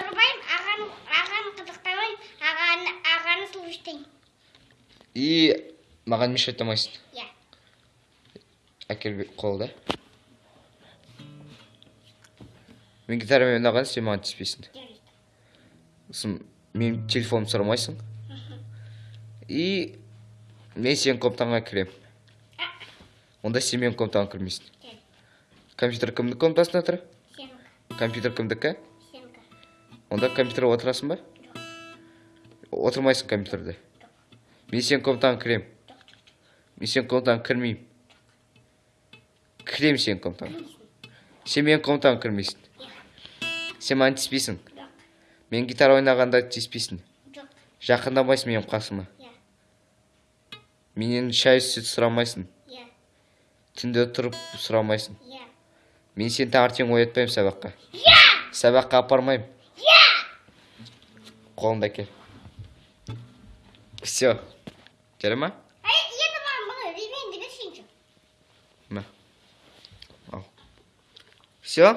ұрмаймын ағаны ағаны қызықтамаймын ағаны ағаны и маған мешать етамайсың иә әкел қолды мен гитарамен ойнаған сен маған тиіспейсің сосын менің телефонымды сұрамайсың и мен сенің комнатаңа кіремін онда сен менің комнатама кірмейсің компьютер кімнің комнатасында тұр компьютер кімдікі онда компьютерге отырасың ба отырмайсың компьютерде мен сенің комнатаңа кіремін мен сенің комнатаңа кірмеймін кіремін сенің комнатаңа сен менің комнатама кірмейсің сен маған тиіспейсің мен гитара ойнағанда тиіспейсің жақындамайсың менің қасыма менен шай сүт сұрамайсың түнде тұрып сұрамайсың мен сені таңертең оятпаймын сабаққа сабаққа апармаймын қолыңды әкел все жарай ма енді маған бұны ремень берсеңші мә ал все